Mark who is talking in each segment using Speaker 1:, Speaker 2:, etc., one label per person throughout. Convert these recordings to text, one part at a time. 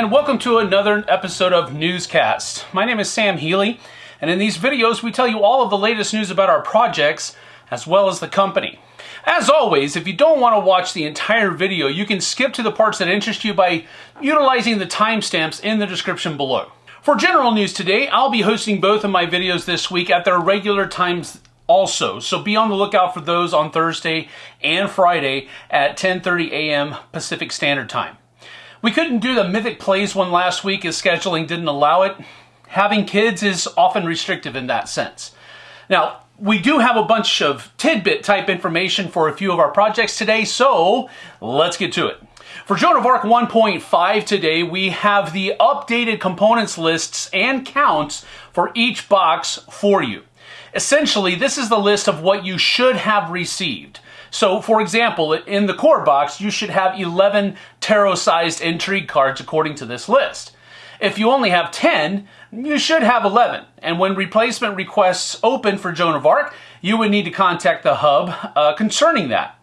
Speaker 1: and welcome to another episode of Newscast. My name is Sam Healy, and in these videos we tell you all of the latest news about our projects as well as the company. As always, if you don't want to watch the entire video, you can skip to the parts that interest you by utilizing the timestamps in the description below. For general news today, I'll be hosting both of my videos this week at their regular times also. So be on the lookout for those on Thursday and Friday at 10:30 a.m. Pacific Standard Time. We couldn't do the Mythic Plays one last week as scheduling didn't allow it. Having kids is often restrictive in that sense. Now, we do have a bunch of tidbit type information for a few of our projects today, so let's get to it. For Joan of Arc 1.5 today, we have the updated components lists and counts for each box for you. Essentially, this is the list of what you should have received. So, for example, in the core box, you should have 11 tarot-sized intrigue cards according to this list. If you only have 10, you should have 11. And when replacement requests open for Joan of Arc, you would need to contact the hub uh, concerning that.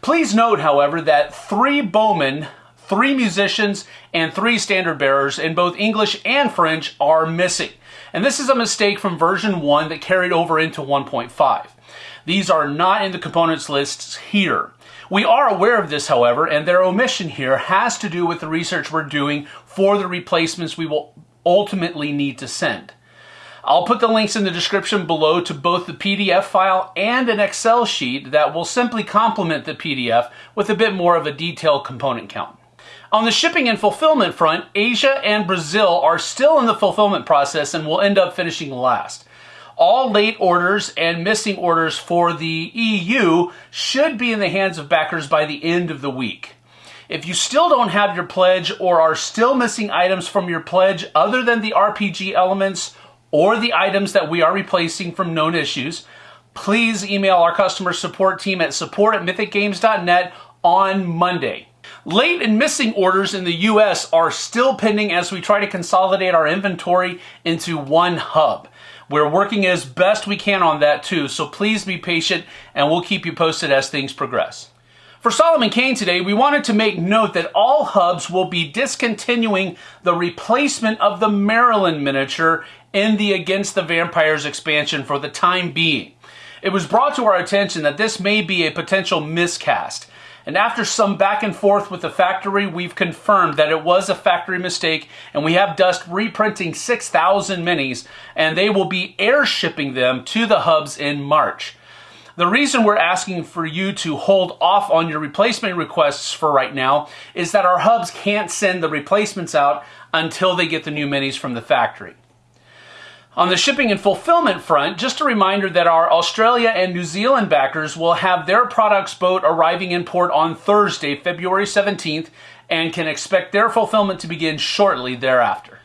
Speaker 1: Please note, however, that three bowmen, three musicians, and three standard bearers in both English and French are missing. And this is a mistake from version 1 that carried over into 1.5. These are not in the components lists here. We are aware of this, however, and their omission here has to do with the research we're doing for the replacements we will ultimately need to send. I'll put the links in the description below to both the PDF file and an Excel sheet that will simply complement the PDF with a bit more of a detailed component count. On the shipping and fulfillment front, Asia and Brazil are still in the fulfillment process and will end up finishing last. All late orders and missing orders for the EU should be in the hands of backers by the end of the week. If you still don't have your pledge or are still missing items from your pledge other than the RPG elements or the items that we are replacing from known issues, please email our customer support team at support at mythicgames.net on Monday. Late and missing orders in the US are still pending as we try to consolidate our inventory into one hub. We're working as best we can on that too, so please be patient and we'll keep you posted as things progress. For Solomon Kane today, we wanted to make note that all hubs will be discontinuing the replacement of the Maryland miniature in the Against the Vampires expansion for the time being. It was brought to our attention that this may be a potential miscast. And after some back and forth with the factory, we've confirmed that it was a factory mistake and we have Dust reprinting 6,000 minis and they will be air shipping them to the hubs in March. The reason we're asking for you to hold off on your replacement requests for right now is that our hubs can't send the replacements out until they get the new minis from the factory. On the shipping and fulfillment front, just a reminder that our Australia and New Zealand backers will have their products boat arriving in port on Thursday, February 17th, and can expect their fulfillment to begin shortly thereafter.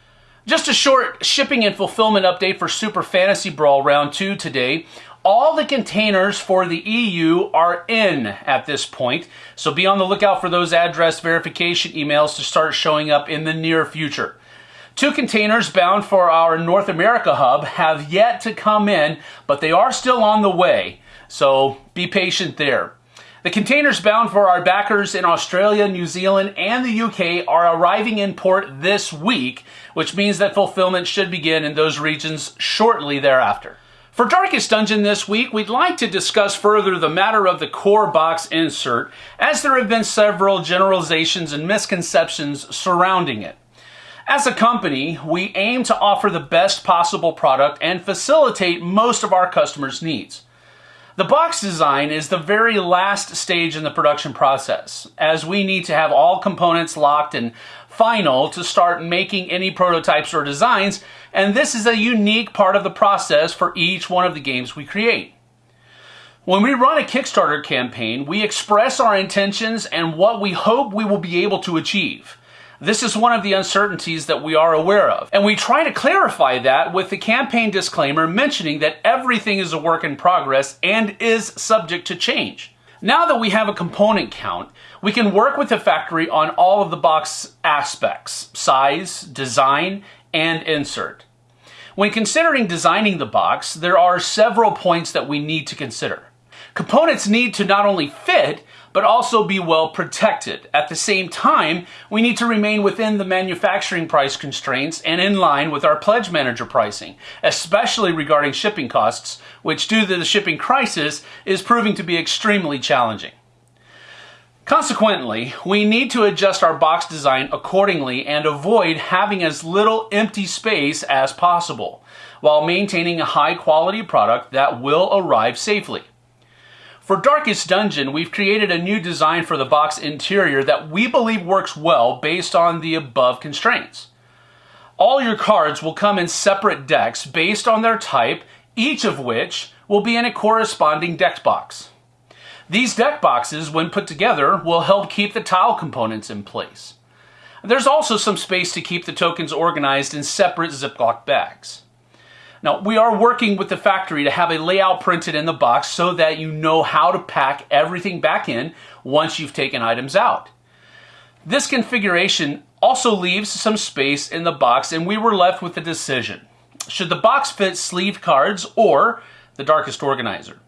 Speaker 1: Just a short shipping and fulfillment update for Super Fantasy Brawl Round 2 today. All the containers for the EU are in at this point, so be on the lookout for those address verification emails to start showing up in the near future. Two containers bound for our North America hub have yet to come in, but they are still on the way, so be patient there. The containers bound for our backers in Australia, New Zealand, and the UK are arriving in port this week, which means that fulfillment should begin in those regions shortly thereafter. For Darkest Dungeon this week, we'd like to discuss further the matter of the core box insert, as there have been several generalizations and misconceptions surrounding it. As a company, we aim to offer the best possible product and facilitate most of our customers' needs. The box design is the very last stage in the production process, as we need to have all components locked and final to start making any prototypes or designs, and this is a unique part of the process for each one of the games we create. When we run a Kickstarter campaign, we express our intentions and what we hope we will be able to achieve. This is one of the uncertainties that we are aware of. And we try to clarify that with the campaign disclaimer mentioning that everything is a work in progress and is subject to change. Now that we have a component count, we can work with the factory on all of the box aspects, size, design, and insert. When considering designing the box, there are several points that we need to consider. Components need to not only fit, but also be well protected. At the same time, we need to remain within the manufacturing price constraints and in line with our pledge manager pricing, especially regarding shipping costs, which due to the shipping crisis is proving to be extremely challenging. Consequently, we need to adjust our box design accordingly and avoid having as little empty space as possible, while maintaining a high quality product that will arrive safely. For Darkest Dungeon, we've created a new design for the box interior that we believe works well based on the above constraints. All your cards will come in separate decks based on their type, each of which will be in a corresponding deck box. These deck boxes, when put together, will help keep the tile components in place. There's also some space to keep the tokens organized in separate Ziploc bags. Now, we are working with the factory to have a layout printed in the box so that you know how to pack everything back in once you've taken items out. This configuration also leaves some space in the box and we were left with a decision. Should the box fit sleeved cards or the darkest organizer?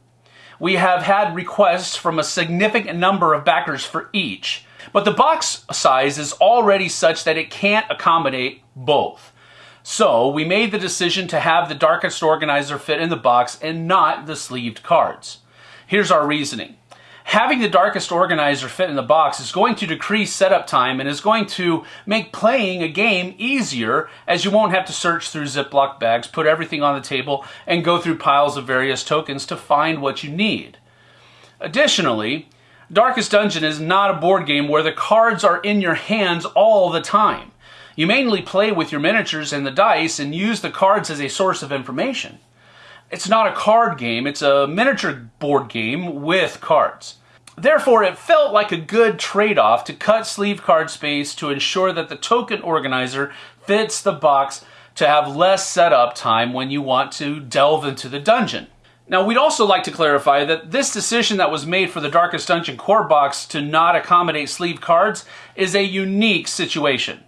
Speaker 1: We have had requests from a significant number of backers for each, but the box size is already such that it can't accommodate both. So we made the decision to have the darkest organizer fit in the box and not the sleeved cards. Here's our reasoning. Having the darkest organizer fit in the box is going to decrease setup time and is going to make playing a game easier as you won't have to search through Ziploc bags, put everything on the table, and go through piles of various tokens to find what you need. Additionally, Darkest Dungeon is not a board game where the cards are in your hands all the time. You mainly play with your miniatures and the dice and use the cards as a source of information. It's not a card game, it's a miniature board game with cards. Therefore, it felt like a good trade-off to cut sleeve card space to ensure that the token organizer fits the box to have less setup time when you want to delve into the dungeon. Now, we'd also like to clarify that this decision that was made for the Darkest Dungeon core box to not accommodate sleeve cards is a unique situation.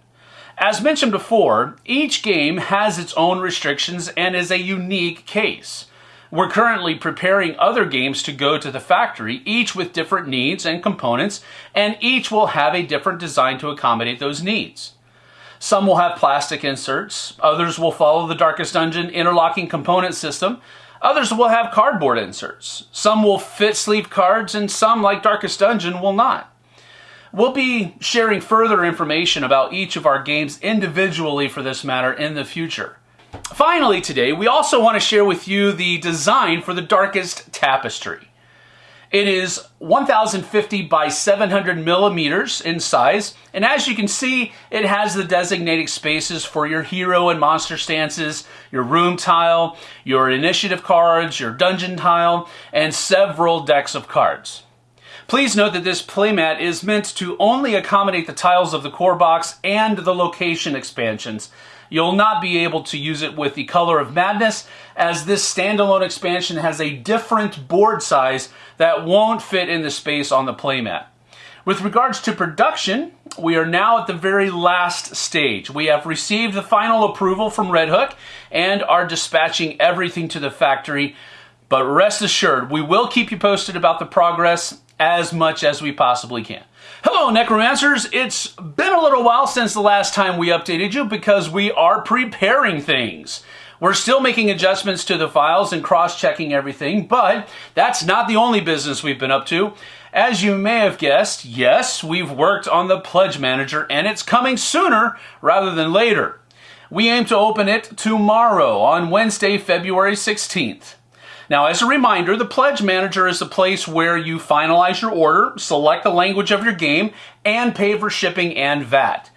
Speaker 1: As mentioned before, each game has its own restrictions and is a unique case. We're currently preparing other games to go to the factory, each with different needs and components, and each will have a different design to accommodate those needs. Some will have plastic inserts, others will follow the Darkest Dungeon interlocking component system, others will have cardboard inserts. Some will fit sleeve cards, and some, like Darkest Dungeon, will not. We'll be sharing further information about each of our games individually for this matter in the future. Finally today, we also want to share with you the design for the Darkest Tapestry. It is 1050 by 700 millimeters in size, and as you can see, it has the designated spaces for your hero and monster stances, your room tile, your initiative cards, your dungeon tile, and several decks of cards. Please note that this playmat is meant to only accommodate the tiles of the core box and the location expansions. You'll not be able to use it with the Color of Madness as this standalone expansion has a different board size that won't fit in the space on the playmat. With regards to production, we are now at the very last stage. We have received the final approval from Red Hook and are dispatching everything to the factory. But rest assured, we will keep you posted about the progress as much as we possibly can. Hello, Necromancers. It's been a little while since the last time we updated you because we are preparing things. We're still making adjustments to the files and cross-checking everything, but that's not the only business we've been up to. As you may have guessed, yes, we've worked on the Pledge Manager and it's coming sooner rather than later. We aim to open it tomorrow on Wednesday, February 16th. Now, as a reminder, the Pledge Manager is the place where you finalize your order, select the language of your game, and pay for shipping and VAT.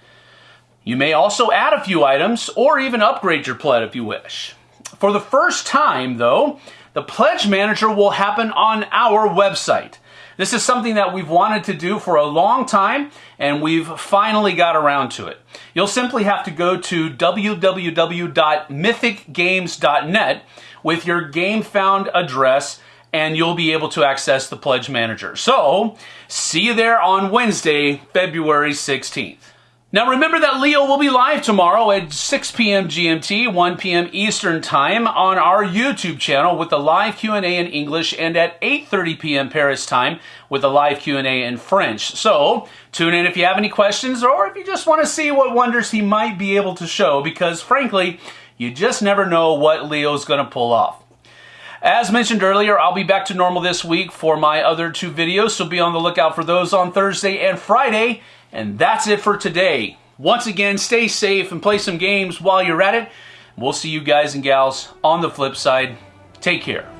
Speaker 1: You may also add a few items or even upgrade your pledge if you wish. For the first time, though, the Pledge Manager will happen on our website. This is something that we've wanted to do for a long time, and we've finally got around to it. You'll simply have to go to www.mythicgames.net with your GameFound address and you'll be able to access the Pledge Manager. So, see you there on Wednesday, February 16th. Now remember that Leo will be live tomorrow at 6 p.m. GMT, 1 p.m. Eastern Time on our YouTube channel with the live Q&A in English and at 8:30 p.m. Paris time with a live Q&A in French. So, tune in if you have any questions or if you just want to see what wonders he might be able to show because frankly, you just never know what Leo's going to pull off. As mentioned earlier, I'll be back to normal this week for my other two videos, so be on the lookout for those on Thursday and Friday. And that's it for today. Once again, stay safe and play some games while you're at it. We'll see you guys and gals on the flip side. Take care.